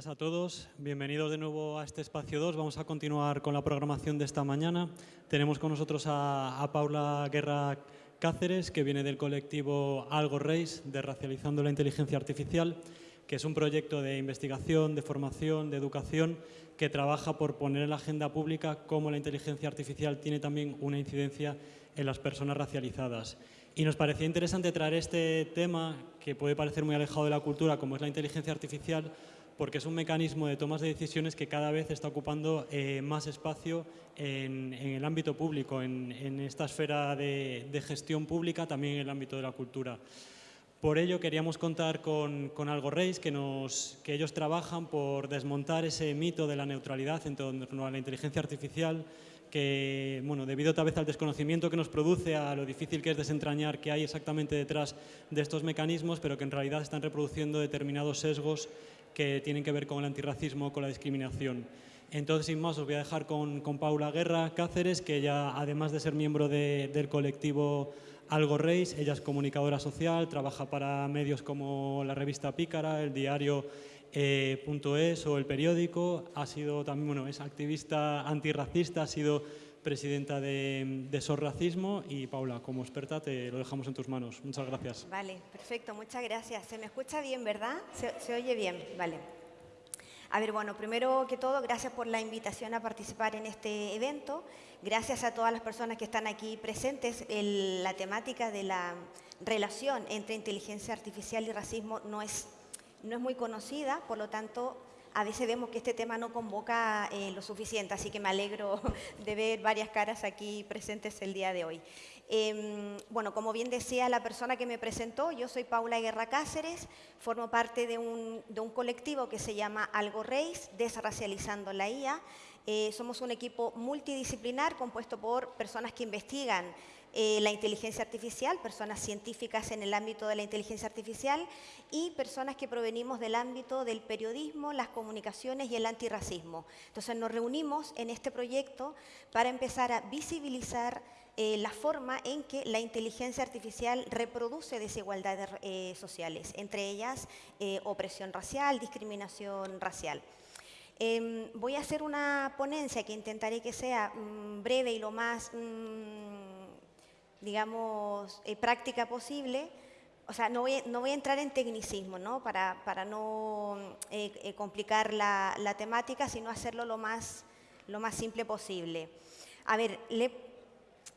Días a todos. Bienvenidos de nuevo a este espacio 2. Vamos a continuar con la programación de esta mañana. Tenemos con nosotros a, a Paula Guerra Cáceres, que viene del colectivo Algo Race, de Racializando la Inteligencia Artificial, que es un proyecto de investigación, de formación, de educación, que trabaja por poner en la agenda pública cómo la inteligencia artificial tiene también una incidencia en las personas racializadas. Y nos parecía interesante traer este tema, que puede parecer muy alejado de la cultura, como es la inteligencia artificial, porque es un mecanismo de tomas de decisiones que cada vez está ocupando eh, más espacio en, el ámbito público, en, esta esfera de, gestión pública, también en el ámbito de la cultura. Por ello queríamos contar con, Algo Reis, que, que ellos trabajan por desmontar ese mito de la neutralidad en torno a la inteligencia artificial, que, bueno, debido tal vez al desconocimiento que nos produce, a lo difícil que es desentrañar qué hay exactamente detrás de estos mecanismos, pero que en realidad están reproduciendo determinados sesgos que tienen que ver con el antirracismo, con la discriminación. Entonces, sin más, os voy a dejar con, Paula Guerra Cáceres, que ella, además de ser miembro del colectivo Algo Reis, ella es comunicadora social, trabaja para medios como la revista Pícara, el diario eh, o el periódico, ha sido también, bueno, es activista antirracista, ha sido presidenta de, de SOR Racismo y Paula, como experta te lo dejamos en tus manos. Muchas gracias. Vale, perfecto, muchas gracias. Se me escucha bien, ¿verdad? Se, oye bien, vale. A ver, bueno, primero que todo, gracias por la invitación a participar en este evento. Gracias a todas las personas que están aquí presentes. la temática de la relación entre inteligencia artificial y racismo no es, no es muy conocida, por lo tanto, a veces vemos que este tema no convoca eh, lo suficiente, así que me alegro de ver varias caras aquí presentes el día de hoy. Em, bueno, como bien decía la persona que me presentó, yo soy Paula Guerra Cáceres, formo parte de un, de un colectivo que se llama Algo Reis, Desracializando la IA. Eh, somos un equipo multidisciplinar compuesto por personas que investigan eh, la inteligencia artificial, personas científicas en el ámbito de la inteligencia artificial y personas que provenimos del ámbito del periodismo, las comunicaciones y el antirracismo. Entonces nos reunimos en este proyecto para empezar a visibilizar eh, la forma en que la inteligencia artificial reproduce desigualdades eh, sociales, entre ellas opresión racial, discriminación racial. Em, voy a hacer una ponencia que intentaré que sea mm, breve y lo más mm, digamos, eh, práctica posible. O sea, no voy, no voy, a entrar en tecnicismo, ¿no? Para, para no eh, eh, complicar la, temática, sino hacerlo lo más, lo más simple posible. A ver,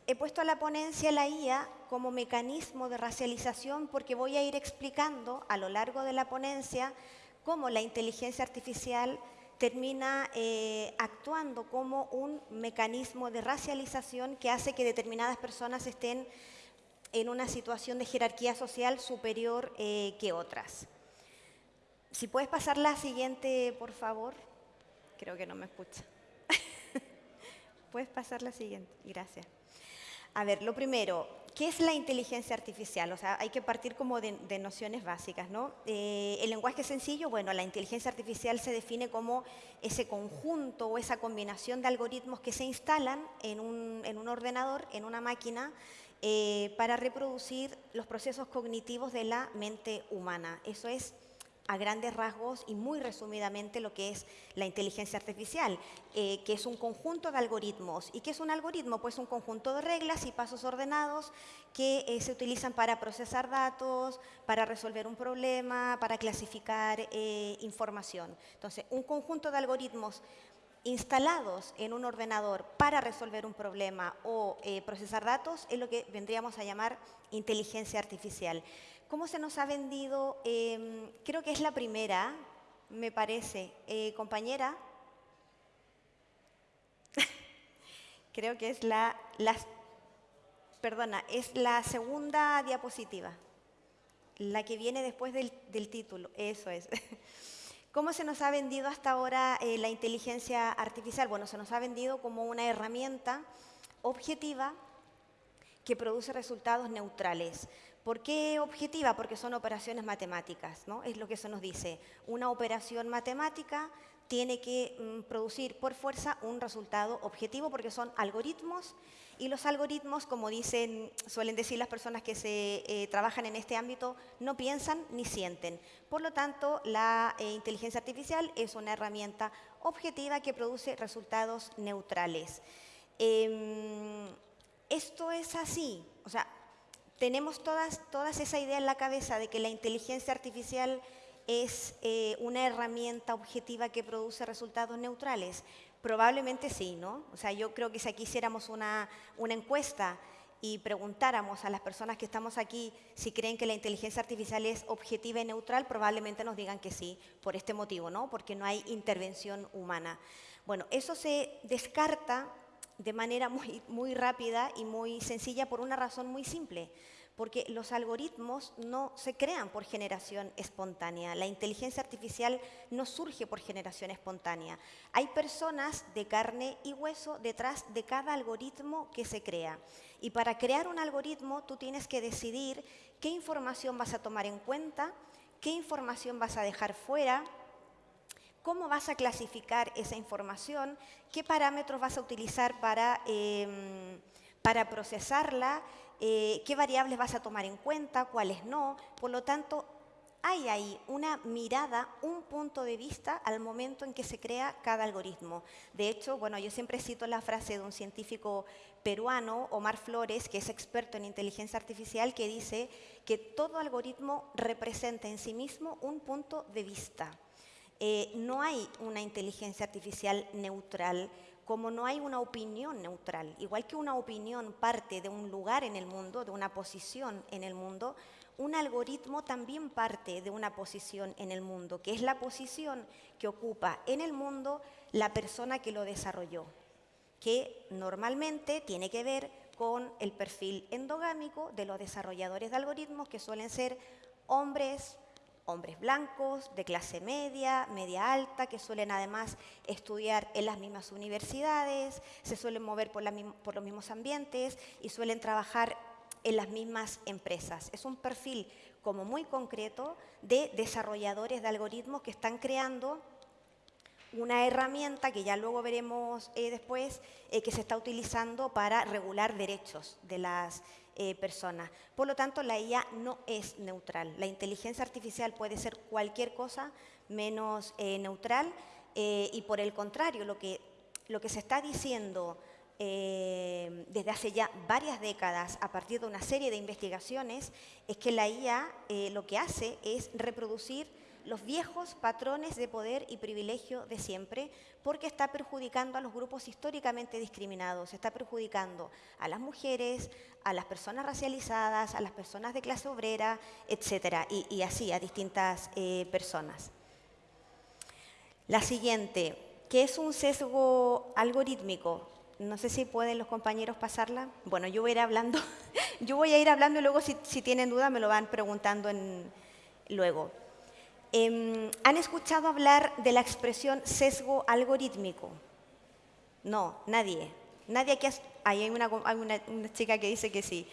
he puesto a la ponencia la IA como mecanismo de racialización porque voy a ir explicando a lo largo de la ponencia cómo la inteligencia artificial termina eh, actuando como un mecanismo de racialización que hace que determinadas personas estén en una situación de jerarquía social superior eh, que otras. Si puedes pasar la siguiente, por favor. Creo que no me escucha. puedes pasar la siguiente. Gracias. A ver, lo primero, ¿qué es la inteligencia artificial? O sea, hay que partir como de, nociones básicas, ¿no? Eh, el lenguaje sencillo, bueno, la inteligencia artificial se define como ese conjunto o esa combinación de algoritmos que se instalan en un, ordenador, en una máquina, eh, para reproducir los procesos cognitivos de la mente humana. Eso es a grandes rasgos y muy resumidamente lo que es la inteligencia artificial, eh, que es un conjunto de algoritmos. ¿Y qué es un algoritmo? Pues un conjunto de reglas y pasos ordenados que eh, se utilizan para procesar datos, para resolver un problema, para clasificar eh, información. Entonces, un conjunto de algoritmos instalados en un ordenador para resolver un problema o procesar datos es lo que vendríamos a llamar inteligencia artificial. ¿Cómo se nos ha vendido? Em, creo que es la primera, me parece. Eh, compañera, creo que es la, perdona, es la segunda diapositiva, la que viene después del, título, eso es. ¿Cómo se nos ha vendido hasta ahora eh, la inteligencia artificial? Bueno, se nos ha vendido como una herramienta objetiva que produce resultados neutrales. ¿Por qué objetiva? Porque son operaciones matemáticas, ¿no? Es lo que eso nos dice. Una operación matemática tiene que mm, producir por fuerza un resultado objetivo porque son algoritmos Y los algoritmos, como dicen, suelen decir las personas que se eh, trabajan en este ámbito, no piensan ni sienten. Por lo tanto, la eh, inteligencia artificial es una herramienta objetiva que produce resultados neutrales. Em, esto es así, o sea, tenemos todas, todas esa idea en la cabeza de que la inteligencia artificial es eh, una herramienta objetiva que produce resultados neutrales. Probablemente sí, ¿no? O sea, yo creo que si aquí hiciéramos una, una encuesta y preguntáramos a las personas que estamos aquí si creen que la inteligencia artificial es objetiva y neutral, probablemente nos digan que sí, por este motivo, ¿no? Porque no hay intervención humana. Bueno, eso se descarta de manera muy, rápida y muy sencilla por una razón muy simple porque los algoritmos no se crean por generación espontánea. La inteligencia artificial no surge por generación espontánea. Hay personas de carne y hueso detrás de cada algoritmo que se crea. Y para crear un algoritmo tú tienes que decidir qué información vas a tomar en cuenta, qué información vas a dejar fuera, cómo vas a clasificar esa información, qué parámetros vas a utilizar para, em, para procesarla eh, qué variables vas a tomar en cuenta, cuáles no. Por lo tanto, hay ahí una mirada, un punto de vista al momento en que se crea cada algoritmo. De hecho, bueno, yo siempre cito la frase de un científico peruano, Omar Flores, que es experto en inteligencia artificial, que dice que todo algoritmo representa en sí mismo un punto de vista. Eh, no hay una inteligencia artificial neutral, como no hay una opinión neutral. Igual que una opinión parte de un lugar en el mundo, de una posición en el mundo, un algoritmo también parte de una posición en el mundo, que es la posición que ocupa en el mundo la persona que lo desarrolló, que normalmente tiene que ver con el perfil endogámico de los desarrolladores de algoritmos, que suelen ser hombres, hombres blancos, de clase media, media alta, que suelen además estudiar en las mismas universidades, se suelen mover por, los mismos ambientes y suelen trabajar en las mismas empresas. Es un perfil como muy concreto de desarrolladores de algoritmos que están creando una herramienta que ya luego veremos eh, después, eh, que se está utilizando para regular derechos de las eh, personas. Por lo tanto, la IA no es neutral. La inteligencia artificial puede ser cualquier cosa menos eh, neutral eh, y por el contrario, lo que, lo que se está diciendo desde hace ya varias décadas a partir de una serie de investigaciones es que la IA lo que hace es reproducir los viejos patrones de poder y privilegio de siempre, porque está perjudicando a los grupos históricamente discriminados, está perjudicando a las mujeres, a las personas racializadas, a las personas de clase obrera, etcétera, y, así a distintas eh, personas. La siguiente, ¿qué es un sesgo algorítmico? No sé si pueden los compañeros pasarla. Bueno, yo voy a ir hablando, yo voy a ir hablando y luego si, tienen duda me lo van preguntando en, luego. Em, ¿Han escuchado hablar de la expresión sesgo algorítmico? No, nadie. Nadie aquí. Ahí hay una, chica que dice que sí.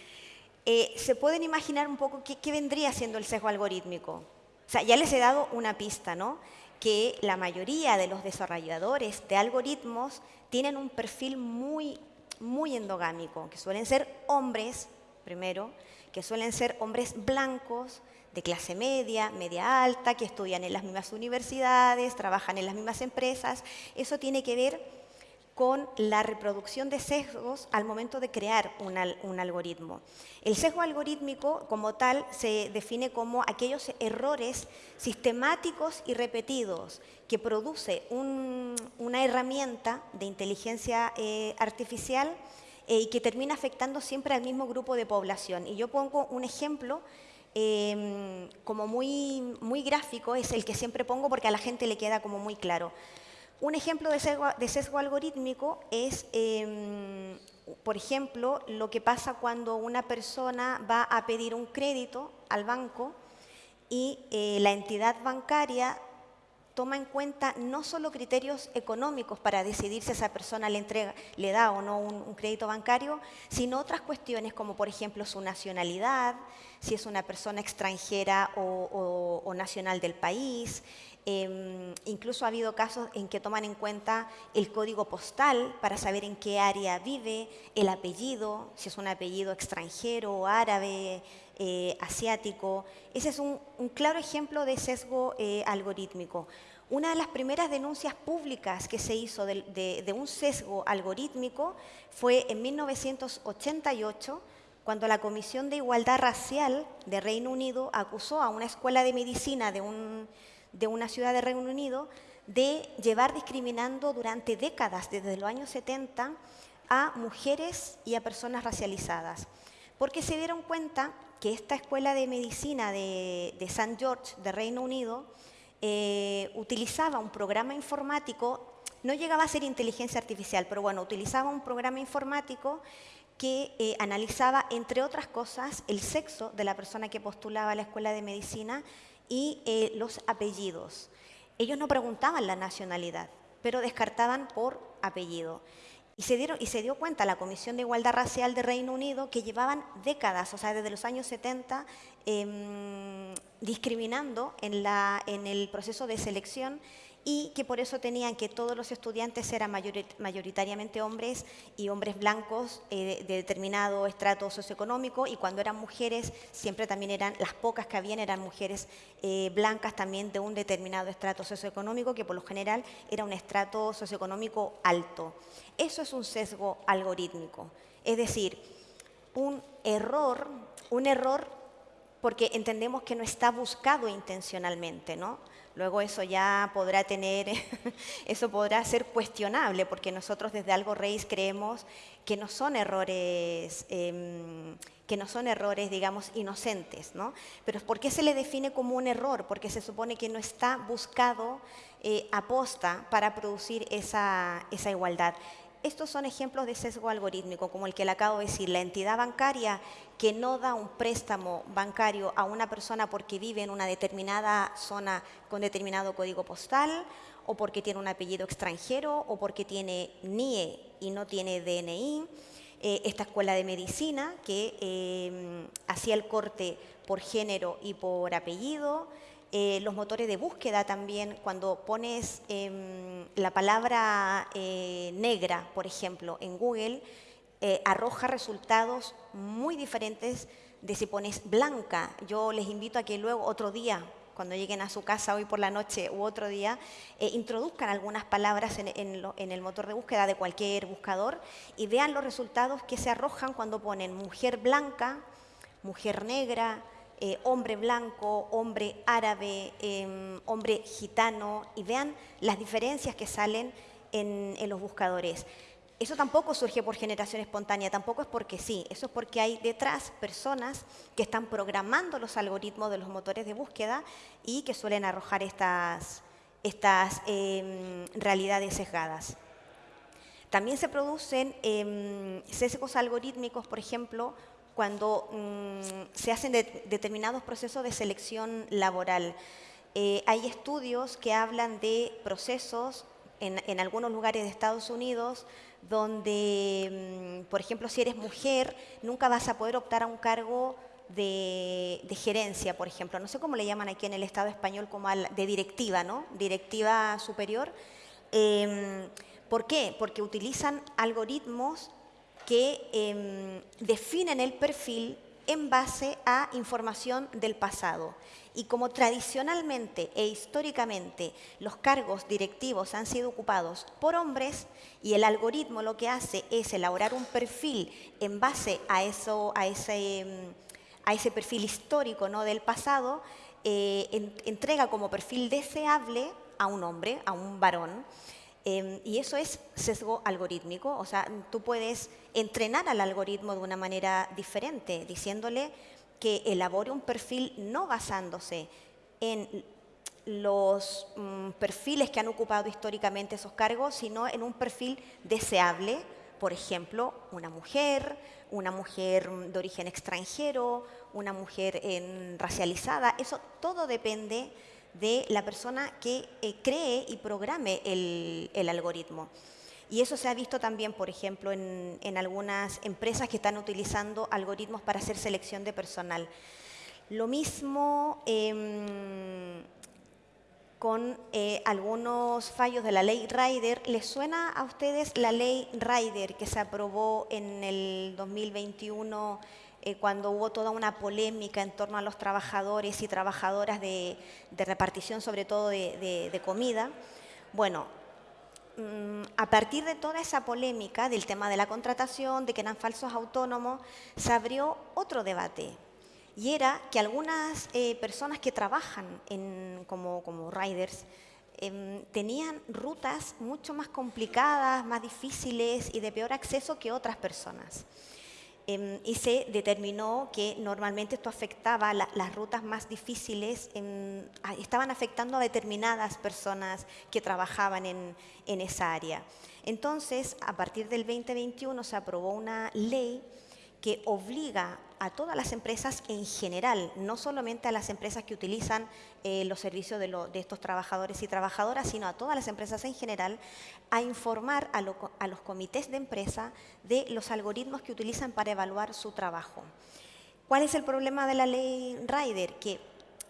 Eh, ¿Se pueden imaginar un poco qué, qué, vendría siendo el sesgo algorítmico? O sea, ya les he dado una pista, ¿no? Que la mayoría de los desarrolladores de algoritmos tienen un perfil muy, muy endogámico, que suelen ser hombres, primero, que suelen ser hombres blancos, de clase media, media alta, que estudian en las mismas universidades, trabajan en las mismas empresas. Eso tiene que ver con la reproducción de sesgos al momento de crear un, algoritmo. El sesgo algorítmico, como tal, se define como aquellos errores sistemáticos y repetidos que produce una herramienta de inteligencia eh, artificial eh, y que termina afectando siempre al mismo grupo de población. Y yo pongo un ejemplo Em, como muy, muy gráfico, es el que siempre pongo porque a la gente le queda como muy claro. Un ejemplo de sesgo, algorítmico es, em, por ejemplo, lo que pasa cuando una persona va a pedir un crédito al banco y eh, la entidad bancaria toma en cuenta no solo criterios económicos para decidir si esa persona le, entrega, le da o no un, crédito bancario, sino otras cuestiones como por ejemplo su nacionalidad, si es una persona extranjera o, nacional del país, Em, incluso ha habido casos en que toman en cuenta el código postal para saber en qué área vive, el apellido, si es un apellido extranjero, árabe, eh, asiático. Ese es un, claro ejemplo de sesgo eh, algorítmico. Una de las primeras denuncias públicas que se hizo de, un sesgo algorítmico fue en 1988, cuando la Comisión de Igualdad Racial de Reino Unido acusó a una escuela de medicina de, una ciudad de Reino Unido de llevar discriminando durante décadas, desde los años 70, a mujeres y a personas racializadas. Porque se dieron cuenta que esta escuela de medicina de, de. George de Reino Unido eh, utilizaba un programa informático, no llegaba a ser inteligencia artificial, pero bueno, utilizaba un programa informático que eh, analizaba, entre otras cosas, el sexo de la persona que postulaba a la escuela de medicina y eh, los apellidos. Ellos no preguntaban la nacionalidad, pero descartaban por apellido. Y se, dieron, y se dio cuenta la Comisión de Igualdad Racial de Reino Unido que llevaban décadas, o sea, desde los años 70, em, discriminando en, la, en el proceso de selección y que por eso tenían que todos los estudiantes eran mayoritariamente hombres y hombres blancos eh, de determinado estrato socioeconómico y cuando eran mujeres siempre también eran, las pocas que habían eran mujeres eh, blancas también de un determinado estrato socioeconómico que por lo general era un estrato socioeconómico alto. Eso es un sesgo algorítmico, es decir, un error, un error porque entendemos que no está buscado intencionalmente, ¿no? Luego eso ya podrá tener, eso podrá ser cuestionable, porque nosotros desde Algo Reis creemos que no son errores, em, que no son errores, digamos, inocentes, ¿no? Pero ¿por qué se le define como un error? Porque se supone que no está buscado eh, aposta para producir esa, esa igualdad. Estos son ejemplos de sesgo algorítmico, como el que le acabo de decir. La entidad bancaria que no da un préstamo bancario a una persona porque vive en una determinada zona con determinado código postal, o porque tiene un apellido extranjero, o porque tiene NIE y no tiene DNI. Eh, esta escuela de medicina que eh, hacía el corte por género y por apellido. Eh, los motores de búsqueda también, cuando pones em, la palabra eh, negra, por ejemplo, en Google, eh, arroja resultados muy diferentes de si pones blanca. Yo les invito a que luego, otro día, cuando lleguen a su casa hoy por la noche u otro día, introduzcan algunas palabras en, en, el motor de búsqueda de cualquier buscador y vean los resultados que se arrojan cuando ponen mujer blanca, mujer negra, eh, hombre blanco, hombre árabe, em, hombre gitano, y vean las diferencias que salen en, los buscadores. Eso tampoco surge por generación espontánea, tampoco es porque sí, eso es porque hay detrás personas que están programando los algoritmos de los motores de búsqueda y que suelen arrojar estas, estas em, realidades sesgadas. También se producen em, sesgos algorítmicos, por ejemplo, cuando mm, se hacen determinados procesos de selección laboral. Eh, hay estudios que hablan de procesos en, algunos lugares de Estados Unidos donde, mm, por ejemplo, si eres mujer, nunca vas a poder optar a un cargo de, gerencia, por ejemplo. No sé cómo le llaman aquí en el Estado español, como de directiva, ¿no? Directiva superior. Em, ¿Por qué? Porque utilizan algoritmos que em, definen el perfil en base a información del pasado. Y como tradicionalmente e históricamente los cargos directivos han sido ocupados por hombres y el algoritmo lo que hace es elaborar un perfil en base a, eso, a, ese, em, a ese perfil histórico ¿no? del pasado, eh, entrega como perfil deseable a un hombre, a un varón. Em, y eso es sesgo algorítmico, o sea, tú puedes entrenar al algoritmo de una manera diferente, diciéndole que elabore un perfil no basándose en los mm, perfiles que han ocupado históricamente esos cargos, sino en un perfil deseable, por ejemplo, una mujer, una mujer de origen extranjero, una mujer racializada, eso todo depende de la persona que eh, cree y programe el, algoritmo. Y eso se ha visto también, por ejemplo, en, algunas empresas que están utilizando algoritmos para hacer selección de personal. Lo mismo, em, con eh, algunos fallos de la ley Rider. ¿Les suena a ustedes la ley Rider que se aprobó en el 2021 eh, cuando hubo toda una polémica en torno a los trabajadores y trabajadoras de, repartición, sobre todo de, comida? Bueno, a partir de toda esa polémica del tema de la contratación, de que eran falsos autónomos, se abrió otro debate y era que algunas eh, personas que trabajan como, riders em, tenían rutas mucho más complicadas, más difíciles y de peor acceso que otras personas. Em, y se determinó que normalmente esto afectaba las rutas más difíciles, estaban afectando a determinadas personas que trabajaban en, en esa área. Entonces, a partir del 2021 se aprobó una ley que obliga a todas las empresas en general, no solamente a las empresas que utilizan eh, los servicios de, estos trabajadores y trabajadoras, sino a todas las empresas en general, a informar a, los comités de empresa de los algoritmos que utilizan para evaluar su trabajo. ¿Cuál es el problema de la ley Rider? Que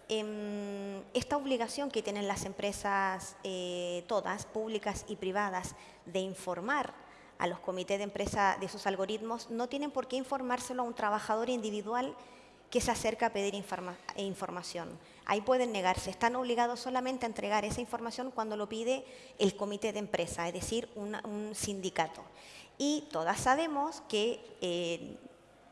em, esta obligación que tienen las empresas eh, todas, públicas y privadas, de informar a los comités de empresa de esos algoritmos, no tienen por qué informárselo a un trabajador individual que se acerca a pedir información. Ahí pueden negarse, están obligados solamente a entregar esa información cuando lo pide el comité de empresa, es decir, un sindicato. Y todas sabemos que, eh,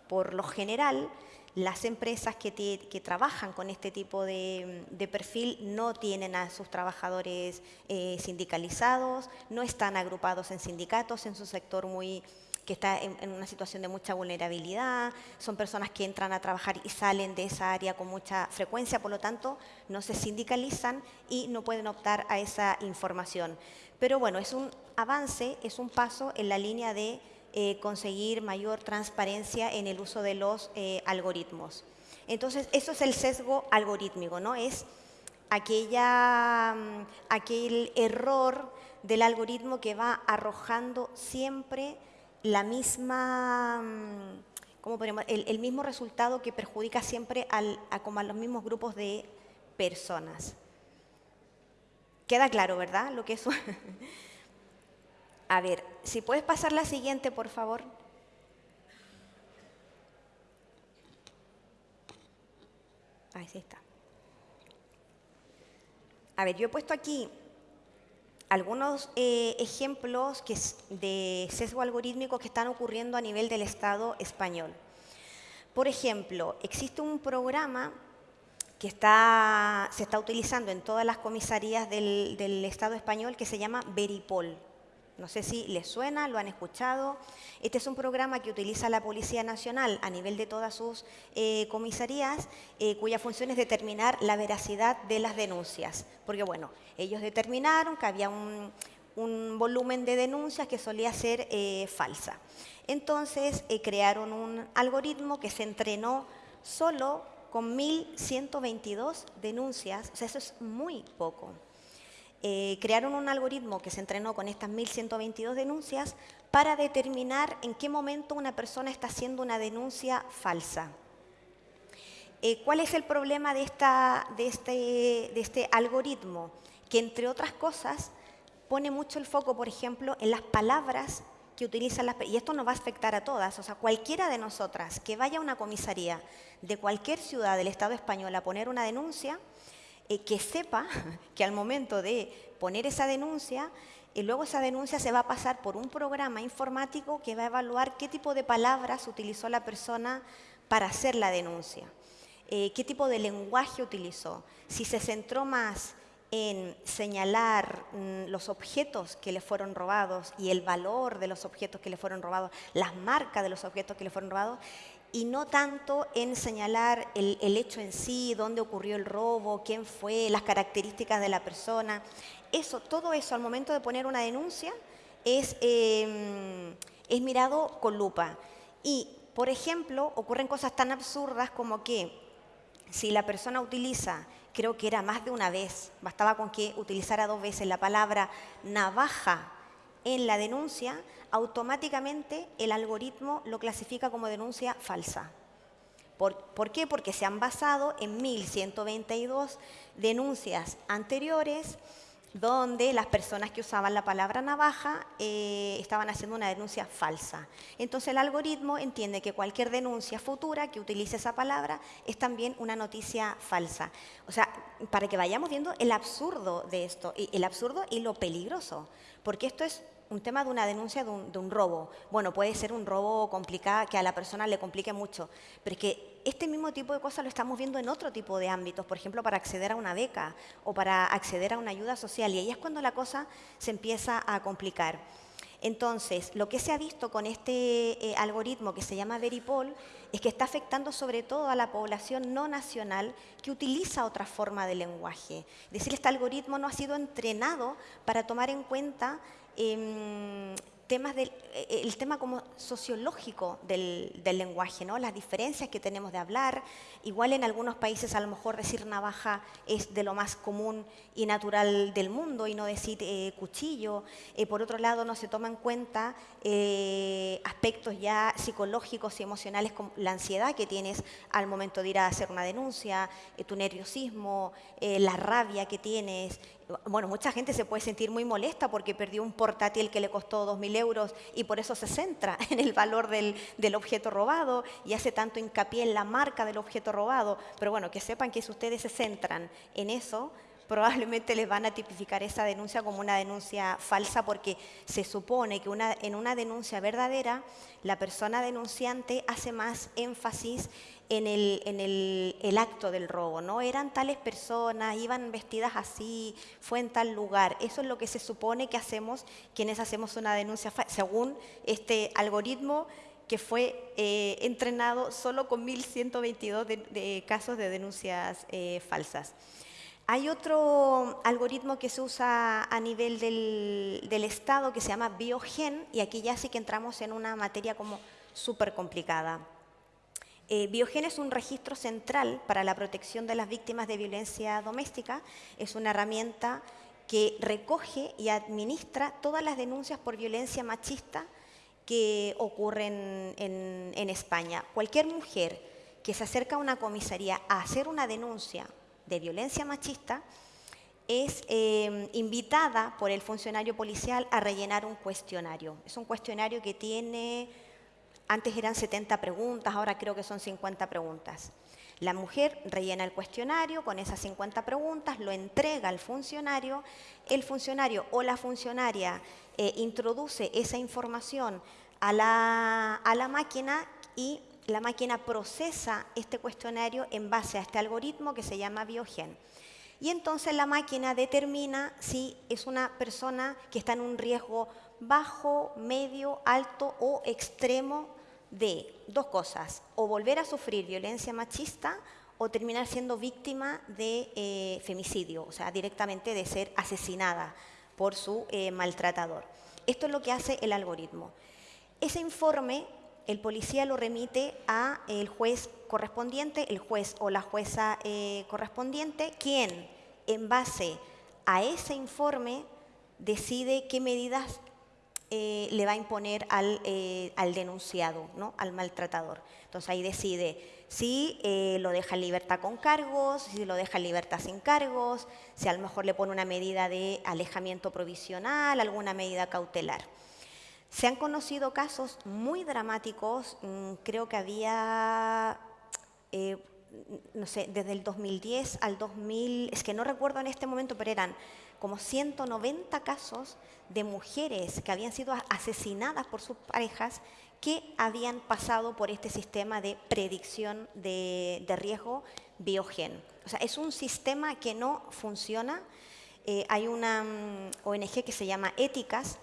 por lo general, las empresas que, trabajan con este tipo de, perfil no tienen a sus trabajadores eh, sindicalizados, no están agrupados en sindicatos en su sector muy que está en, en, una situación de mucha vulnerabilidad, son personas que entran a trabajar y salen de esa área con mucha frecuencia, por lo tanto no se sindicalizan y no pueden optar a esa información. Pero bueno, es un avance, es un paso en la línea de eh, conseguir mayor transparencia en el uso de los eh, algoritmos. Entonces, eso es el sesgo algorítmico, ¿no? Es aquella, mm, aquel error del algoritmo que va arrojando siempre la misma, mm, ¿cómo podemos? El, mismo resultado que perjudica siempre a, como a los mismos grupos de personas. Queda claro, ¿verdad? Lo que eso A ver, si puedes pasar la siguiente, por favor. Ahí sí está. A ver, yo he puesto aquí algunos eh, ejemplos de sesgo algorítmico que están ocurriendo a nivel del Estado español. Por ejemplo, existe un programa que está, se está utilizando en todas las comisarías del, del Estado español que se llama Veripol. No sé si les suena, lo han escuchado. Este es un programa que utiliza la Policía Nacional a nivel de todas sus eh, comisarías, eh, cuya función es determinar la veracidad de las denuncias. Porque, bueno, ellos determinaron que había un, volumen de denuncias que solía ser eh, falsa. Entonces, crearon un algoritmo que se entrenó solo con 1.122 denuncias. O sea, eso es muy poco. Eh, crearon un algoritmo que se entrenó con estas 1.122 denuncias para determinar en qué momento una persona está haciendo una denuncia falsa. Eh, ¿Cuál es el problema de, esta, de, este, de este algoritmo? Que entre otras cosas pone mucho el foco, por ejemplo, en las palabras que utilizan las y esto nos va a afectar a todas, o sea, cualquiera de nosotras que vaya a una comisaría de cualquier ciudad del Estado español a poner una denuncia, eh, que sepa que al momento de poner esa denuncia, y eh, luego esa denuncia se va a pasar por un programa informático que va a evaluar qué tipo de palabras utilizó la persona para hacer la denuncia, eh, qué tipo de lenguaje utilizó, si se centró más en señalar mm, los objetos que le fueron robados y el valor de los objetos que le fueron robados, las marcas de los objetos que le fueron robados, y no tanto en señalar el, hecho en sí, dónde ocurrió el robo, quién fue, las características de la persona. Eso, todo eso al momento de poner una denuncia es, em, es mirado con lupa. Y, por ejemplo, ocurren cosas tan absurdas como que si la persona utiliza, creo que era más de una vez, bastaba con que utilizara dos veces la palabra navaja en la denuncia, automáticamente el algoritmo lo clasifica como denuncia falsa. ¿Por, ¿Por, qué? Porque se han basado en 1.122 denuncias anteriores donde las personas que usaban la palabra navaja eh, estaban haciendo una denuncia falsa. Entonces el algoritmo entiende que cualquier denuncia futura que utilice esa palabra es también una noticia falsa. O sea, para que vayamos viendo el absurdo de esto, el absurdo y lo peligroso, porque esto es un tema de una denuncia de un, robo. Bueno, puede ser un robo complicado, que a la persona le complique mucho, pero es que este mismo tipo de cosas lo estamos viendo en otro tipo de ámbitos, por ejemplo, para acceder a una beca o para acceder a una ayuda social, y ahí es cuando la cosa se empieza a complicar. Entonces, lo que se ha visto con este eh, algoritmo que se llama Veripol es que está afectando sobre todo a la población no nacional que utiliza otra forma de lenguaje. Es decir, este algoritmo no ha sido entrenado para tomar en cuenta Em, temas del eh, el tema como sociológico del, del, lenguaje, ¿no? las diferencias que tenemos de hablar. Igual en algunos países a lo mejor decir navaja es de lo más común y natural del mundo y no decir eh, cuchillo. Eh, por otro lado, no se toma en cuenta aspectos ya psicológicos y emocionales como la ansiedad que tienes al momento de ir a hacer una denuncia, tu nerviosismo, la rabia que tienes, bueno, mucha gente se puede sentir muy molesta porque perdió un portátil que le costó 2.000 euros y por eso se centra en el valor del, del, objeto robado y hace tanto hincapié en la marca del objeto robado. Pero bueno, que sepan que si ustedes se centran en eso, probablemente les van a tipificar esa denuncia como una denuncia falsa porque se supone que en una denuncia verdadera la persona denunciante hace más énfasis en, el, acto del robo, ¿no? Eran tales personas, iban vestidas así, fue en tal lugar. Eso es lo que se supone que hacemos quienes hacemos una denuncia falsa, según este algoritmo que fue eh, entrenado solo con 1.122 de, casos de denuncias eh, falsas. Hay otro algoritmo que se usa a nivel del, Estado que se llama Biogen y aquí ya sí que entramos en una materia como súper complicada. Eh, Biogen es un registro central para la protección de las víctimas de violencia doméstica. Es una herramienta que recoge y administra todas las denuncias por violencia machista que ocurren en, en España. Cualquier mujer que se acerca a una comisaría a hacer una denuncia de violencia machista, es eh, invitada por el funcionario policial a rellenar un cuestionario. Es un cuestionario que tiene, antes eran 70 preguntas, ahora creo que son 50 preguntas. La mujer rellena el cuestionario con esas 50 preguntas, lo entrega al funcionario, el funcionario o la funcionaria eh, introduce esa información a la, a la máquina y la máquina procesa este cuestionario en base a este algoritmo que se llama Biogen. Y entonces la máquina determina si es una persona que está en un riesgo bajo, medio, alto o extremo de dos cosas, o volver a sufrir violencia machista o terminar siendo víctima de eh, femicidio, o sea, directamente de ser asesinada por su eh, maltratador. Esto es lo que hace el algoritmo. Ese informe el policía lo remite a el juez correspondiente, el juez o la jueza eh, correspondiente, quien en base a ese informe decide qué medidas eh, le va a imponer al, eh, al denunciado, ¿no? al maltratador. Entonces ahí decide si lo deja en libertad con cargos, si lo deja en libertad sin cargos, si a lo mejor le pone una medida de alejamiento provisional, alguna medida cautelar. Se han conocido casos muy dramáticos, mm, creo que había, eh, no sé, desde el 2010 al 2000, es que no recuerdo en este momento, pero eran como 190 casos de mujeres que habían sido asesinadas por sus parejas que habían pasado por este sistema de predicción de, riesgo biogen. O sea, es un sistema que no funciona. Eh, hay una mm, ONG que se llama Éticas,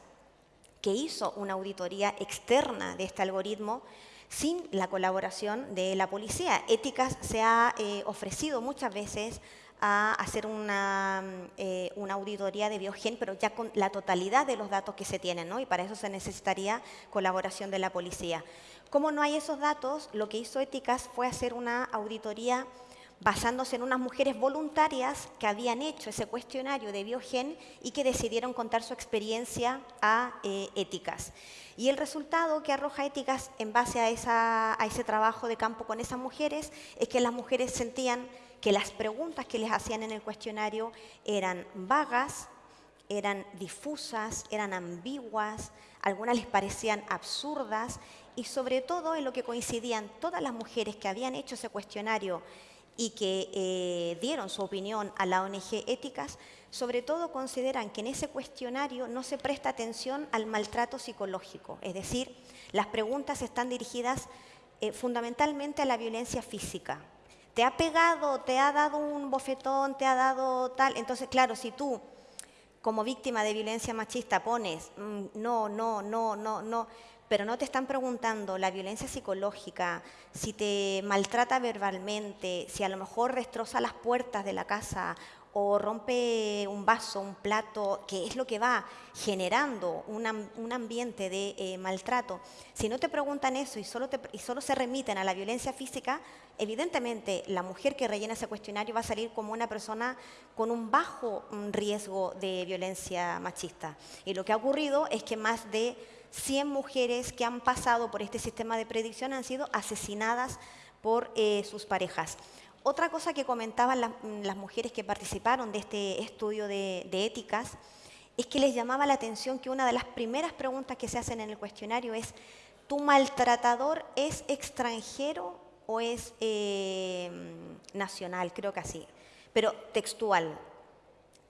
que hizo una auditoría externa de este algoritmo sin la colaboración de la policía. Éticas se ha eh, ofrecido muchas veces a hacer una, eh, una, auditoría de Biogen, pero ya con la totalidad de los datos que se tienen, ¿no? y para eso se necesitaría colaboración de la policía. Como no hay esos datos, lo que hizo Éticas fue hacer una auditoría basándose en unas mujeres voluntarias que habían hecho ese cuestionario de Biogen y que decidieron contar su experiencia a eh, éticas. Y el resultado que arroja éticas en base a, a ese trabajo de campo con esas mujeres es que las mujeres sentían que las preguntas que les hacían en el cuestionario eran vagas, eran difusas, eran ambiguas, algunas les parecían absurdas y sobre todo en lo que coincidían todas las mujeres que habían hecho ese cuestionario y que eh, dieron su opinión a la ONG Éticas, sobre todo consideran que en ese cuestionario no se presta atención al maltrato psicológico, es decir, las preguntas están dirigidas eh, fundamentalmente a la violencia física. ¿Te ha pegado, te ha dado un bofetón, te ha dado tal? Entonces, claro, si tú como víctima de violencia machista pones mm, no, no, no, no, no, pero no te están preguntando la violencia psicológica, si te maltrata verbalmente, si a lo mejor destroza las puertas de la casa o rompe un vaso, un plato, que es lo que va generando un ambiente de eh, maltrato. Si no te preguntan eso y solo, y solo se remiten a la violencia física, evidentemente la mujer que rellena ese cuestionario va a salir como una persona con un bajo mm, riesgo de violencia machista. Y lo que ha ocurrido es que más de 100 mujeres que han pasado por este sistema de predicción han sido asesinadas por eh, sus parejas. Otra cosa que comentaban las, mujeres que participaron de este estudio de, éticas es que les llamaba la atención que una de las primeras preguntas que se hacen en el cuestionario es, ¿tu maltratador es extranjero o es eh, nacional? Creo que así. Pero textual,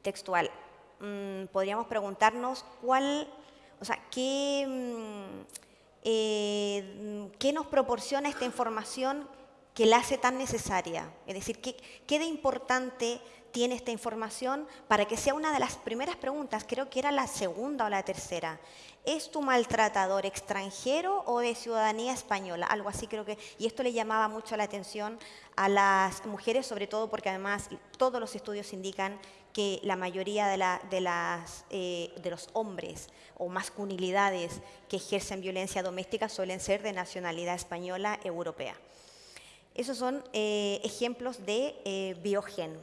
textual. Mm, podríamos preguntarnos cuál o sea, mm, eh, ¿qué, nos proporciona esta información que la hace tan necesaria? Es decir, ¿qué, ¿qué, de importante tiene esta información para que sea una de las primeras preguntas? Creo que era la segunda o la tercera. ¿Es tu maltratador extranjero o de ciudadanía española? Algo así creo que... Y esto le llamaba mucho la atención a las mujeres, sobre todo porque además todos los estudios indican que la mayoría eh, de los hombres o masculinidades que ejercen violencia doméstica suelen ser de nacionalidad española europea. Esos son eh, ejemplos de eh, biogen.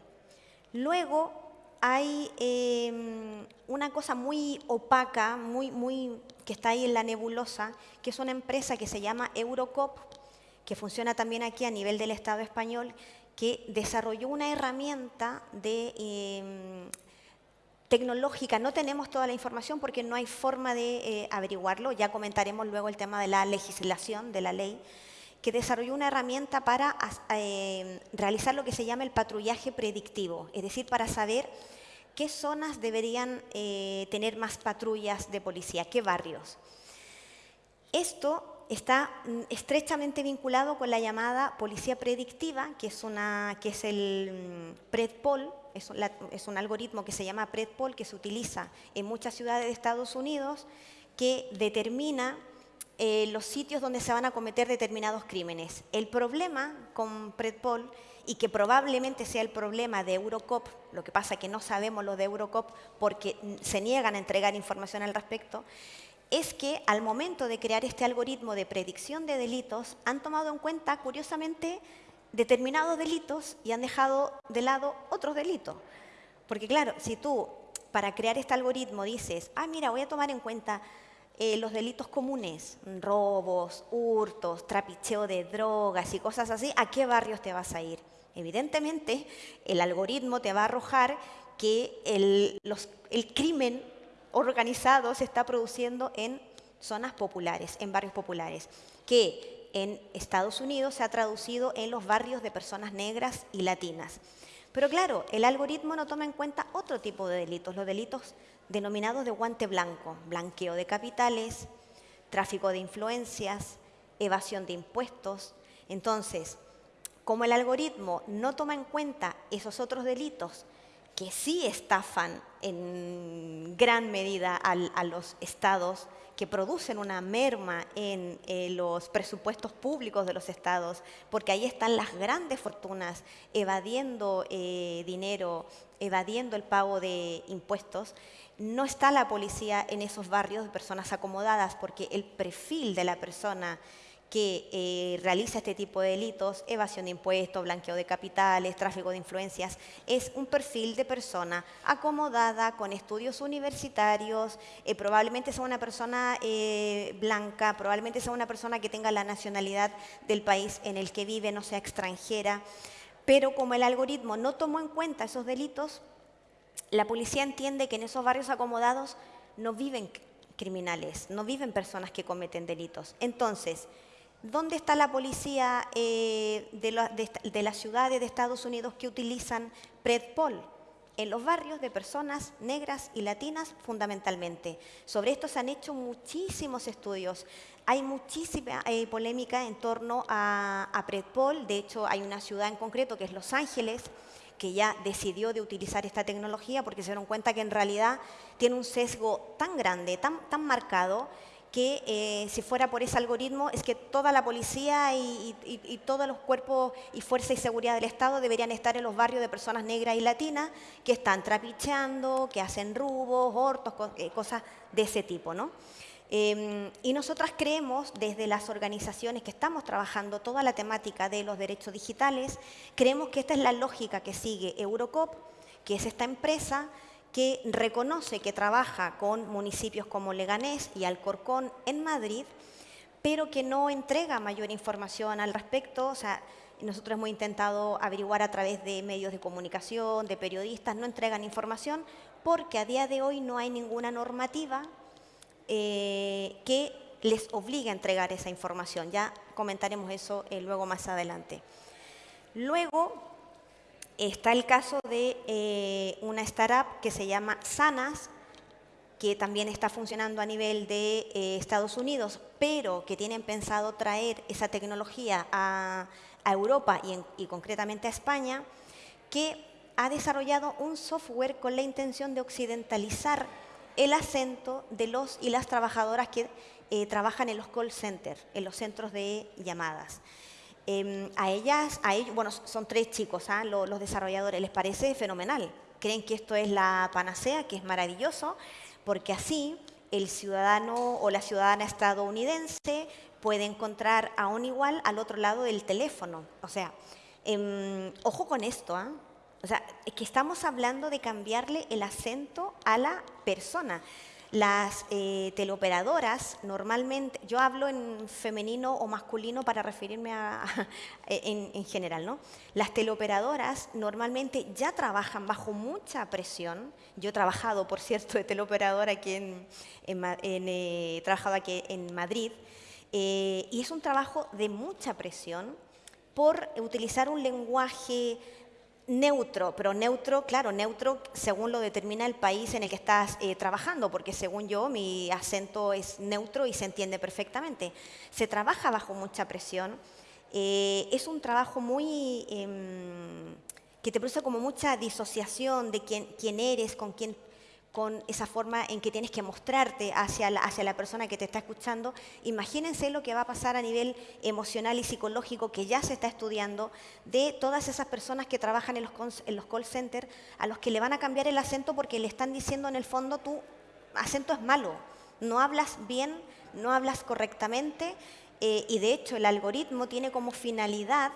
Luego hay em, una cosa muy opaca, muy, muy, que está ahí en la nebulosa, que es una empresa que se llama Eurocop, que funciona también aquí a nivel del Estado español, que desarrolló una herramienta de, em, tecnológica. No tenemos toda la información porque no hay forma de eh, averiguarlo. Ya comentaremos luego el tema de la legislación, de la ley, que desarrolló una herramienta para em, realizar lo que se llama el patrullaje predictivo, es decir, para saber qué zonas deberían eh, tener más patrullas de policía, qué barrios. Esto está mm, estrechamente vinculado con la llamada policía predictiva, que es, una, que es el mm, PredPol, es, un algoritmo que se llama PredPol, que se utiliza en muchas ciudades de Estados Unidos, que determina eh, los sitios donde se van a cometer determinados crímenes. El problema con PredPol, y que probablemente sea el problema de Eurocop, lo que pasa es que no sabemos lo de Eurocop porque se niegan a entregar información al respecto, es que al momento de crear este algoritmo de predicción de delitos han tomado en cuenta, curiosamente, determinados delitos y han dejado de lado otros delitos. Porque claro, si tú para crear este algoritmo dices, ah, mira, voy a tomar en cuenta eh, los delitos comunes, robos, hurtos, trapicheo de drogas y cosas así, ¿a qué barrios te vas a ir? Evidentemente, el algoritmo te va a arrojar que el, el crimen organizado se está produciendo en zonas populares, en barrios populares, que en Estados Unidos se ha traducido en los barrios de personas negras y latinas. Pero claro, el algoritmo no toma en cuenta otro tipo de delitos, los delitos denominados de guante blanco, blanqueo de capitales, tráfico de influencias, evasión de impuestos. Entonces, como el algoritmo no toma en cuenta esos otros delitos que sí estafan en gran medida a los estados, que producen una merma en eh, los presupuestos públicos de los estados, porque ahí están las grandes fortunas evadiendo eh, dinero, evadiendo el pago de impuestos. No está la policía en esos barrios de personas acomodadas, porque el perfil de la persona que eh, realiza este tipo de delitos, evasión de impuestos, blanqueo de capitales, tráfico de influencias, es un perfil de persona acomodada, con estudios universitarios, eh, probablemente sea una persona eh, blanca, probablemente sea una persona que tenga la nacionalidad del país en el que vive, no sea extranjera, pero como el algoritmo no tomó en cuenta esos delitos, la policía entiende que en esos barrios acomodados no viven criminales, no viven personas que cometen delitos. Entonces, ¿Dónde está la policía eh, de, las ciudades de Estados Unidos que utilizan PredPol? En los barrios de personas negras y latinas fundamentalmente. Sobre esto se han hecho muchísimos estudios. Hay muchísima eh, polémica en torno a, a PredPol. De hecho, hay una ciudad en concreto que es Los Ángeles, que ya decidió de utilizar esta tecnología porque se dieron cuenta que en realidad tiene un sesgo tan grande, tan, tan marcado, que eh, si fuera por ese algoritmo es que toda la policía y, todos los cuerpos y fuerza y seguridad del Estado deberían estar en los barrios de personas negras y latinas que están trapicheando, que hacen rubos, hortos, eh, cosas de ese tipo. ¿no? Em, y nosotras creemos, desde las organizaciones que estamos trabajando toda la temática de los derechos digitales, creemos que esta es la lógica que sigue Eurocop, que es esta empresa que reconoce que trabaja con municipios como Leganés y Alcorcón en Madrid, pero que no entrega mayor información al respecto. O sea, nosotros hemos intentado averiguar a través de medios de comunicación, de periodistas, no entregan información porque a día de hoy no hay ninguna normativa eh, que les obligue a entregar esa información. Ya comentaremos eso eh, luego más adelante. Luego, Está el caso de eh, una startup que se llama Sanas, que también está funcionando a nivel de eh, Estados Unidos, pero que tienen pensado traer esa tecnología a, Europa y, concretamente a España, que ha desarrollado un software con la intención de occidentalizar el acento de los y las trabajadoras que eh, trabajan en los call centers, en los centros de llamadas. Em, a ellas, a ellos, bueno, son tres chicos, ¿ah? los, desarrolladores, les parece fenomenal. Creen que esto es la panacea, que es maravilloso, porque así el ciudadano o la ciudadana estadounidense puede encontrar a un igual al otro lado del teléfono. O sea, em, ojo con esto, ¿ah? O sea, es que estamos hablando de cambiarle el acento a la persona. Las eh, teleoperadoras normalmente, yo hablo en femenino o masculino para referirme a, en, general, ¿no? Las teleoperadoras normalmente ya trabajan bajo mucha presión. Yo he trabajado, por cierto, de teleoperadora aquí en, eh, en Madrid, eh, y es un trabajo de mucha presión por utilizar un lenguaje neutro, pero neutro, claro, neutro según lo determina el país en el que estás eh, trabajando, porque según yo mi acento es neutro y se entiende perfectamente. Se trabaja bajo mucha presión, eh, es un trabajo muy... Em, que te produce como mucha disociación de quién, quién eres, con quién con esa forma en que tienes que mostrarte hacia la, hacia la persona que te está escuchando. Imagínense lo que va a pasar a nivel emocional y psicológico que ya se está estudiando de todas esas personas que trabajan en los, en los call centers a los que le van a cambiar el acento porque le están diciendo en el fondo tu acento es malo, no hablas bien, no hablas correctamente eh, y de hecho el algoritmo tiene como finalidad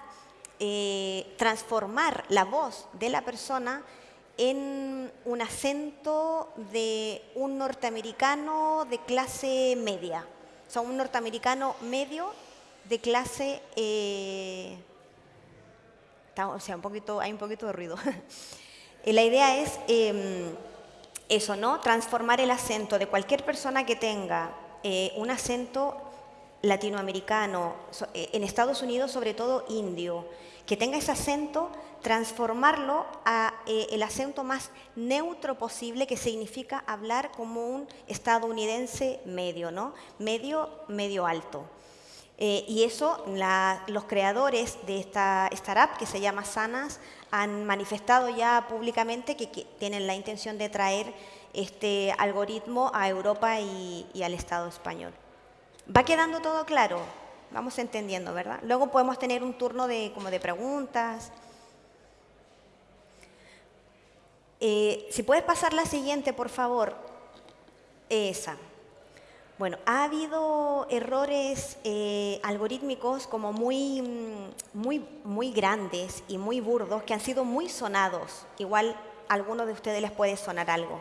eh, transformar la voz de la persona en un acento de un norteamericano de clase media. O sea, un norteamericano medio de clase... Eh, o sea, un poquito, hay un poquito de ruido. La idea es em, eso, ¿no? Transformar el acento de cualquier persona que tenga eh, un acento latinoamericano, eh, en Estados Unidos sobre todo indio, que tenga ese acento transformarlo a eh, el acento más neutro posible, que significa hablar como un estadounidense medio, ¿no? Medio, medio alto. Eh, y eso los creadores de esta startup, que se llama Sanas, han manifestado ya públicamente que, tienen la intención de traer este algoritmo a Europa y, y al Estado español. ¿Va quedando todo claro? Vamos entendiendo, ¿verdad? Luego podemos tener un turno de, como de preguntas. Eh, si puedes pasar la siguiente, por favor. Esa. Bueno, ha habido errores eh, algorítmicos como muy, mm, muy, muy grandes y muy burdos que han sido muy sonados. Igual a algunos de ustedes les puede sonar algo.